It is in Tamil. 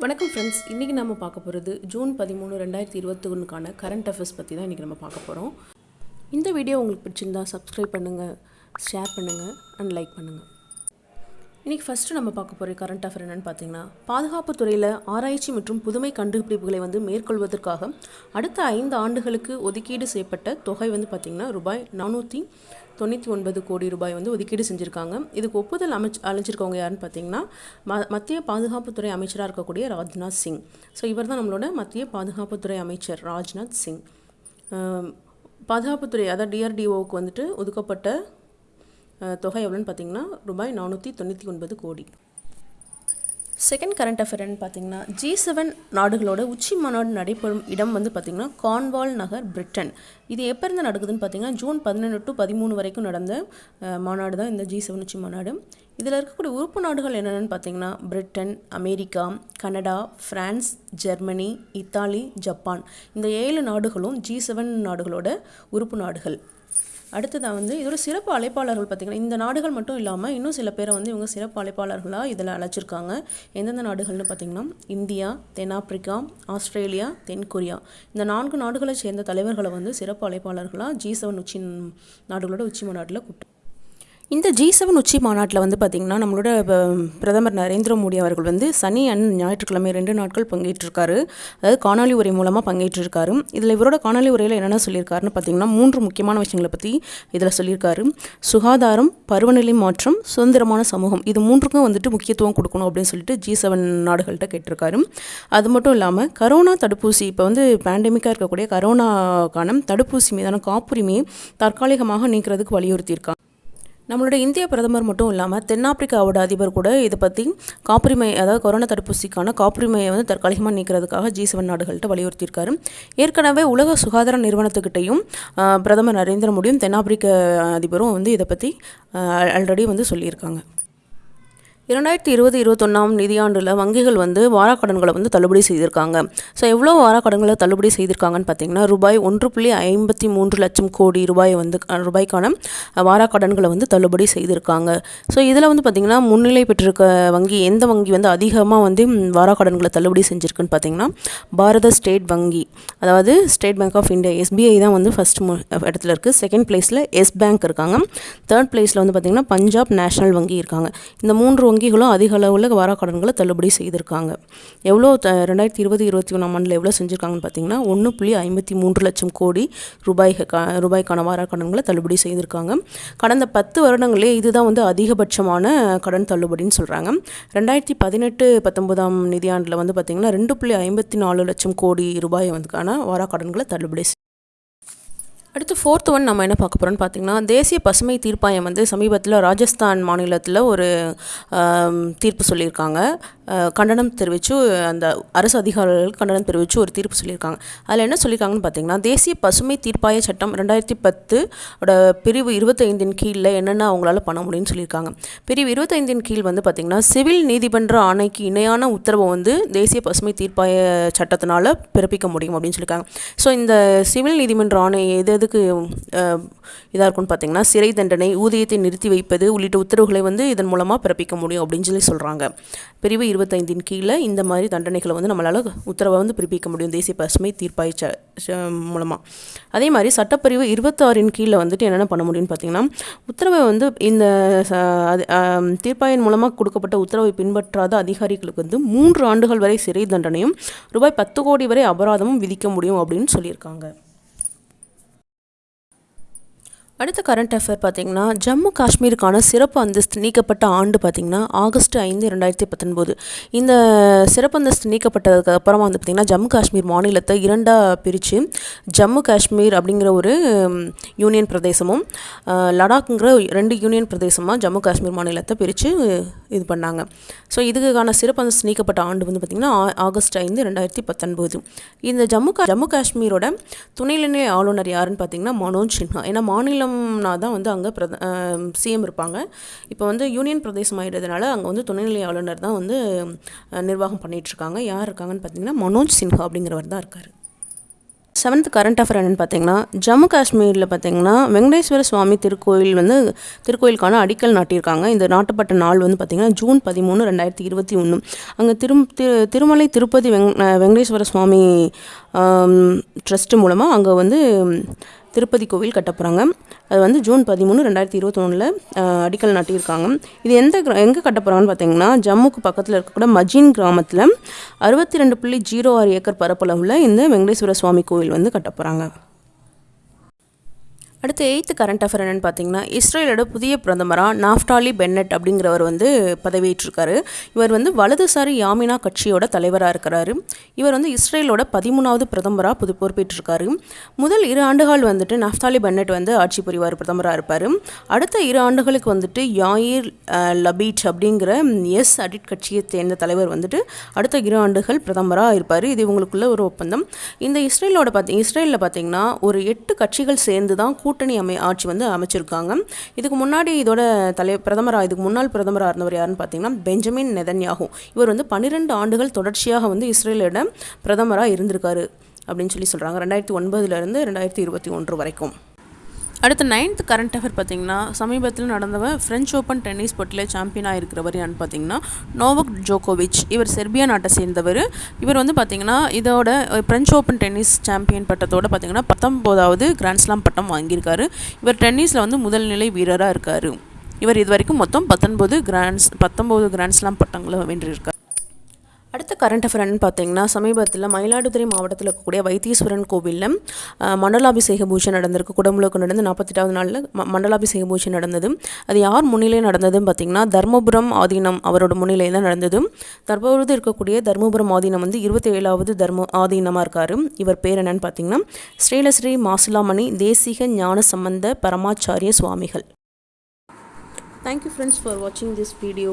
வணக்கம் ஃப்ரெண்ட்ஸ் இன்றைக்கி நம்ம பார்க்க போகிறது ஜூன் பதிமூணு ரெண்டாயிரத்தி இருபத்தி ஒன்றுக்கான கரண்ட் அஃபேர்ஸ் பற்றி தான் இன்றைக்கி நம்ம பார்க்க போகிறோம் இந்த வீடியோ உங்களுக்கு பிடிச்சிருந்தா சப்ஸ்கிரைப் பண்ணுங்கள் ஷேர் பண்ணுங்கள் அண்ட் லைக் பண்ணுங்கள் இன்றைக்கி ஃபஸ்ட்டு நம்ம பார்க்க போகிற கரண்ட் அஃபேர் என்னென்னு பார்த்தீங்கன்னா பாதுகாப்பு துறையில் ஆராய்ச்சி மற்றும் புதுமை கண்டுபிடிப்புகளை வந்து மேற்கொள்வதற்காக அடுத்த ஐந்து ஆண்டுகளுக்கு ஒதுக்கீடு செய்யப்பட்ட தொகை வந்து பார்த்திங்கன்னா ரூபாய் நானூற்றி தொண்ணூற்றி ஒன்பது கோடி ரூபாய் வந்து ஒதுக்கீடு செஞ்சுருக்காங்க. இதுக்கு ஒப்புதல் அமைச் அழைச்சிருக்கவங்க யாருன்னு பார்த்தீங்கன்னா ம மத்திய பாதுகாப்புத்துறை அமைச்சராக இருக்கக்கூடிய ராஜ்நாத் சிங். ஸோ இவர் தான் நம்மளோட மத்திய பாதுகாப்புத்துறை அமைச்சர் ராஜ்நாத் சிங். பாதுகாப்புத்துறை அதாவது டிஆர்டிஓவுக்கு வந்துட்டு ஒதுக்கப்பட்ட தொகை எவ்வளோன்னு பார்த்தீங்கன்னா ரூபாய் நானூற்றி தொண்ணூற்றி ஒன்பது கோடி. செகண்ட் கரண்ட் அஃபேர்னு பார்த்தீங்கன்னா ஜி செவன் நாடுகளோட உச்சி மாநாடு நடைபெறும் இடம் வந்து பார்த்திங்கன்னா கான்வால் நகர் பிரிட்டன் இது எப்போ இருந்து நடக்குதுன்னு பார்த்தீங்கன்னா ஜூன் பதினொன்று டு பதிமூணு வரைக்கும் நடந்த மாநாடு தான் இந்த ஜி செவன் உச்சி மாநாடு. இதில் இருக்கக்கூடிய உறுப்பு நாடுகள் என்னென்னு பார்த்தீங்கன்னா Britain America Canada France Germany Italy Japan இந்த ஏழு நாடுகளும் ஜி செவன் நாடுகளோட உறுப்பு நாடுகள். அடுத்ததாக வந்து இதோட சிறப்பு அழைப்பாளர்கள் பார்த்திங்கன்னா இந்த நாடுகள் மட்டும் இல்லாமல் இன்னும் சில பேரை வந்து இவங்க சிறப்பு அழைப்பாளர்களாக இதில் அழைச்சிருக்காங்க. எந்தெந்த நாடுகள்னு பார்த்திங்கன்னா இந்தியா தென்னாப்பிரிக்கா ஆஸ்திரேலியா தென்கொரியா இந்த நான்கு நாடுகளை சேர்ந்த தலைவர்களை வந்து சிறப்பு அழைப்பாளர்களாக ஜி செவன் உச்சி நாடுகளோட உச்சி மாநாட்டில் கூப்பிட்டு இந்த ஜி செவன் உச்சி மாநாட்டில் வந்து பார்த்திங்கன்னா நம்மளோட ப- பிரதமர் நரேந்திர மோடி அவர்கள் வந்து சனி அண்ட் ஞாயிற்றுக்கிழமை ரெண்டு நாட்கள் பங்கேற்றிருக்காரு. அதாவது காணொலி உரை மூலமாக பங்கேற்றிருக்காரு. இதில் இவரோட காணொலி உரையில் என்னென்ன சொல்லியிருக்காருன்னு பார்த்தீங்கன்னா மூன்று முக்கியமான விஷயங்களை பற்றி இதில் சொல்லியிருக்காரு. சுகாதாரம் பருவநிலை மாற்றம் சுதந்திரமான சமூகம் இது மூன்றுக்கும் வந்துட்டு முக்கியத்துவம் கொடுக்கணும் அப்படின்னு சொல்லிட்டு ஜி செவன் நாடுகள்கிட்ட கேட்டிருக்காரு. அது மட்டும் இல்லாமல் கரோனா தடுப்பூசி இப்போ வந்து பேண்டமிக்காக இருக்கக்கூடிய கரோனாக்கான தடுப்பூசி மீதான காப்புரிமையை தற்காலிகமாக நீக்கிறதுக்கு வலியுறுத்தியிருக்காங்க நம்மளோட இந்திய பிரதமர் மட்டும் இல்லாமல் தென்னாப்பிரிக்காவோட அதிபர் கூட இதை பற்றி காப்புரிமை அதாவது கொரோனா தடுப்பூசிக்கான காப்புரிமையை வந்து தற்காலிகமாக நீக்கிறதுக்காக ஜி செவன் நாடுகள்கிட்ட வலியுறுத்தியிருக்காரு. ஏற்கனவே உலக சுகாதார நிறுவனத்துக்கிட்டையும் பிரதமர் நரேந்திர மோடியும் தென்னாப்பிரிக்க அதிபரும் வந்து இதை பற்றி ஆல்ரெடி வந்து சொல்லியிருக்காங்க. இரண்டாயிரத்தி இருபது இருபத்தொன்னாம் நிதியாண்டில் வங்கிகள் வந்து வாராக்கடன்களை வந்து தள்ளுபடி செய்திருக்காங்க. ஸோ எவ்வளோ வாராக்கடன்களை தள்ளுபடி செய்திருக்காங்கன்னு பார்த்தீங்கன்னா ரூபாய் ஒன்று புள்ளி ஐம்பத்தி மூன்று லட்சம் கோடி ரூபாய் வந்து ரூபாய்க்கான வாராக்கடன்களை வந்து தள்ளுபடி செய்திருக்காங்க. ஸோ இதில் வந்து பார்த்திங்கன்னா முன்னிலை பெற்றிருக்க வங்கி எந்த வங்கி வந்து அதிகமாக வந்து வாராக்கடன்களை தள்ளுபடி செஞ்சுருக்குன்னு பார்த்தீங்கன்னா பாரத ஸ்டேட் வங்கி. அதாவது state bank of India SBI தான் வந்து ஃபஸ்ட் இடத்துல இருக்குது செகண்ட் பிளேஸில் எஸ் பேங்க் இருக்காங்க. தேர்ட் பிளேஸில் வந்து பார்த்திங்கன்னா பஞ்சாப் நேஷனல் வங்கி இருக்காங்க. இந்த மூன்று வங்கிகளும் அதிக அளவில் வாராக்கடன்களை தள்ளுபடி செய்திருக்காங்க. எவ்வளோ த ரெண்டாயிரத்தி இருபது இருபத்தி ஒன்றாம் ஆண்டில் எவ்வளோ செஞ்சுருக்காங்கன்னு பார்த்தீங்கன்னா ஒன்று புள்ளி ஐம்பத்தி மூன்று லட்சம் கோடி ரூபாய் ரூபாய்க்கான வாராக்கடன்களை தள்ளுபடி செய்திருக்காங்க. கடந்த பத்து வருடங்களே இதுதான் வந்து அதிகபட்சமான கடன் தள்ளுபடின்னு சொல்கிறாங்க ரெண்டாயிரத்தி பதினெட்டு பத்தொன்பதாம் நிதியாண்டில் வந்து பார்த்திங்கன்னா ரெண்டு புள்ளி ஐம்பத்தி நாலு லட்சம் கோடி ரூபாய் வந்துக்கான வாராக்கடன்களை தள்ளுபடி அடுத்து ஃபோர்த் ஒன் நம்ம என்ன பார்க்க போகிறோம்னு பார்த்தீங்கன்னா தேசிய பசுமை தீர்ப்பாயம் வந்து சமீபத்தில் ராஜஸ்தான் மாநிலத்தில் ஒரு தீர்ப்பு சொல்லியிருக்காங்க. கண்டனம் தெரிவித்து அந்த அரசு அதிகாரிகள் கண்டனம் தெரிவித்து ஒரு தீர்ப்பு சொல்லியிருக்காங்க. அதில் என்ன சொல்லியிருக்காங்கன்னு பார்த்தீங்கன்னா தேசிய பசுமை தீர்ப்பாய சட்டம் ரெண்டாயிரத்தி பத்து பிரிவு இருபத்தைந்தின் கீழில் என்னென்ன அவங்களால பண்ண முடியும்னு சொல்லியிருக்காங்க. பிரிவு இருபத்தைந்தின் கீழ் வந்து பார்த்திங்கன்னா சிவில் நீதிமன்ற ஆணைக்கு இணையான உத்தரவை வந்து தேசிய பசுமை தீர்ப்பாய சட்டத்தினால பிறப்பிக்க முடியும் அப்படின்னு சொல்லியிருக்காங்க. ஸோ இந்த சிவில் நீதிமன்ற ஆணை எது எதுக்கு இதாக இருக்கும்னு பார்த்தீங்கன்னா சிறை தண்டனை ஊதியத்தை நிறுத்தி வைப்பது உள்ளிட்ட உத்தரவுகளை வந்து இதன் மூலமாக பிறப்பிக்க முடியும் அப்படின்னு சொல்லி சொல்கிறாங்க பிரிவு இருபத்தைந்தின் கீழே இந்த மாதிரி தண்டனைகளை வந்து நம்மளால் உத்தரவை வந்து பிறப்பிக்க முடியும். தேசிய பசுமை தீர்ப்பாய மூலமாக அதே மாதிரி சட்டப்பிரிவு இருபத்தாறின் கீழே வந்துட்டு என்னென்ன பண்ண முடியும்னு பார்த்தீங்கன்னா உத்தரவை வந்து இந்த தீர்ப்பாயின் மூலமாக கொடுக்கப்பட்ட உத்தரவை பின்பற்றாத அதிகாரிகளுக்கு வந்து மூன்று ஆண்டுகள் வரை சிறை தண்டனையும் ரூபாய் பத்து கோடி வரை அபராதமும் விதிக்க முடியும் அப்படின்னு சொல்லியிருக்காங்க. அடுத்த கரண்ட் அஃபேர் பார்த்தீங்கன்னா ஜம்மு காஷ்மீருக்கான சிறப்பு அந்தஸ்து நீக்கப்பட்ட ஆண்டு பார்த்தீங்கன்னா ஆகஸ்ட் ஐந்து ரெண்டாயிரத்தி பத்தொன்பது. இந்த சிறப்பு அந்தஸ்து நீக்கப்பட்டதுக்கு அப்புறமா வந்து பார்த்திங்கன்னா ஜம்மு காஷ்மீர் மாநிலத்தை இரண்டாக பிரித்து ஜம்மு காஷ்மீர் அப்படிங்கிற ஒரு யூனியன் பிரதேசமும் லடாக்குங்கிற ரெண்டு யூனியன் பிரதேசமாக ஜம்மு காஷ்மீர் மாநிலத்தை பிரித்து இது பண்ணாங்க. ஸோ இதுக்கான சிறப்பு அந்தஸ்து நீக்கப்பட்ட ஆண்டு வந்து பார்த்திங்கன்னா ஆகஸ்ட் ஐந்து ரெண்டாயிரத்தி பத்தொன்பது. இந்த ஜம்மு கா ஜம்மு காஷ்மீரோட துணைநிலை ஆளுநர் யாருன்னு பார்த்தீங்கன்னா மனோஜ் சின்ஹா. ஏன்னா மாநிலம் மாநிலம்னா தான் வந்து அங்கே பிரத சிஎம் இருப்பாங்க. இப்போ வந்து யூனியன் பிரதேசம் ஆகிடுறதுனால அங்கே வந்து துணைநிலை ஆளுநர் தான் வந்து நிர்வாகம் பண்ணிகிட்ருக்காங்க யார் இருக்காங்கன்னு பார்த்தீங்கன்னா மனோஜ் சின்ஹா அப்படிங்கிறவர் தான் இருக்கார். செவன்த் கரண்ட் அஃபேர் என்னென்னு பார்த்தீங்கன்னா ஜம்மு காஷ்மீரில் பார்த்தீங்கன்னா வெங்கடேஸ்வர சுவாமி திருக்கோயில் வந்து திருக்கோயிலுக்கான அடிக்கல் நாட்டியிருக்காங்க. இந்த நாட்டப்பட்ட நாள் வந்து பார்த்திங்கன்னா ஜூன் பதிமூணு ரெண்டாயிரத்தி இருபத்தி ஒன்று அங்கே திரும் திரு திருமலை திருப்பதி வெங் வெங்கடேஸ்வர சுவாமி ட்ரஸ்ட்டு மூலமாக அங்கே வந்து திருப்பதி கோவில் கட்ட போகிறாங்க அது வந்து ஜூன் பதிமூணு ரெண்டாயிரத்தி இருபத்தொன்னில் அடிக்கல் நாட்டியிருக்காங்க. இது எந்த எங்கே கட்ட போகிறாங்கன்னு பார்த்தீங்கன்னா ஜம்முக்கு பக்கத்தில் இருக்கக்கூட மஜின் கிராமத்தில் அறுபத்தி ரெண்டு புள்ளி ஜீரோ ஆறு ஏக்கர் பரப்பளவில் இந்த வெங்கடேஸ்வர சுவாமி கோவில் வந்து கட்ட போகிறாங்க அடுத்து எயித்து கரண்ட் அஃபேர் என்னென்னு பார்த்தீங்கன்னா இஸ்ரேலோட புதிய பிரதமராக நாஃப்டாலி பென்னட் அப்படிங்கிறவர் வந்து பதவியேற்றிருக்காரு. இவர் வந்து வலதுசாரி யாமினா கட்சியோட தலைவராக இருக்கிறாரு. இவர் வந்து இஸ்ரேலோட பதிமூணாவது பிரதமராக புது பொறுப்பேற்றிருக்காரு. முதல் இரு ஆண்டுகள் வந்துட்டு நாஃப்டாலி பென்னட் வந்து ஆட்சி புரிவார் பிரதமராக இருப்பார். அடுத்த இரு ஆண்டுகளுக்கு வந்துட்டு யாயிர் லபீட் அப்படிங்கிற எஸ் அடிட் கட்சியை சேர்ந்த தலைவர் வந்துட்டு அடுத்த இரு ஆண்டுகள் பிரதமராக இருப்பார். இது இவங்களுக்குள்ள ஒரு ஒப்பந்தம். இந்த இஸ்ரேலோட பார்த்தி இஸ்ரேலில் பார்த்தீங்கன்னா ஒரு எட்டு கட்சிகள் சேர்ந்து தான் கூட்டணி அமை ஆட்சி வந்து அமைச்சிருக்காங்க. இதுக்கு முன்னாடி இதோட தலை பிரதமராக இதுக்கு முன்னாள் பிரதமராக இருந்தவர் யாருன்னு பார்த்தீங்கன்னா பெஞ்சமின் நெதன்யாகு. இவர் வந்து பன்னிரெண்டு ஆண்டுகள் தொடர்ச்சியாக வந்து இஸ்ரேலிடம் பிரதமராக இருந்திருக்காரு அப்படின்னு சொல்லி சொல்கிறாங்க ரெண்டாயிரத்தி ஒன்பதுலேருந்து ரெண்டாயிரத்தி இருபத்தி ஒன்று வரைக்கும். அடுத்து நைன்த் கரண்ட் அஃபேர் பார்த்தீங்கன்னா சமீபத்தில் நடந்தவன் ஃப்ரெஞ்ச் ஓப்பன் டென்னிஸ் போட்டியில் சாம்பியனாக இருக்கிறவர் யான்னு பார்த்தீங்கன்னா நோவக் ஜோகோவிச் இவர் செர்பியா நாட்டை சேர்ந்தவர். இவர் வந்து பார்த்தீங்கன்னா இதோட ஃப்ரெஞ்ச் ஓப்பன் டென்னிஸ் சாம்பியன் பட்டத்தோட பார்த்தீங்கன்னா பத்தொம்போதாவது கிராண்ட்ஸ்லாம் பட்டம் வாங்கியிருக்காரு. இவர் டென்னிஸில் வந்து முதல் நிலை வீரராக இருக்கார். இவர் இது வரைக்கும் மொத்தம் பத்தொன்பது கிராண்ட்ஸ் பத்தொம்போது கிராண்ட்ஸ்லாம் பட்டங்களை வென்றிருக்கார். அடுத்த கரண்ட் அஃபேர்னு பார்த்தீங்கன்னா சமீபத்தில் மயிலாடுதுறை மாவட்டத்தில் இருக்கக்கூடிய வைத்தீஸ்வரன் கோவிலில் மண்டலாபிஷேக பூஜை நடந்திருக்கு. குடமுழுக்கு நடந்து நாற்பத்தெட்டாவது நாளில் ம மண்டலாபிஷேக பூஜை நடந்தது. அது யார் முன்னிலையில் நடந்ததுன்னு பார்த்தீங்கன்னா தர்மபுரம் ஆதீனம் அவரோட முன்னிலையில் தான் நடந்தது. தற்பொழுது இருக்கக்கூடிய தர்மபுரம் ஆதீனம் வந்து இருபத்தி ஏழாவது தர்ம ஆதீனமாக இருக்கார். இவர் பேர் என்னன்னு பார்த்தீங்கன்னா ஸ்ரீலஸ்ரீ மாசிலாமணி தேசிக ஞான சம்பந்த பரமாச்சாரிய சுவாமிகள். தேங்க்யூ ஃப்ரெண்ட்ஸ் ஃபார் வாட்சிங் திஸ் வீடியோ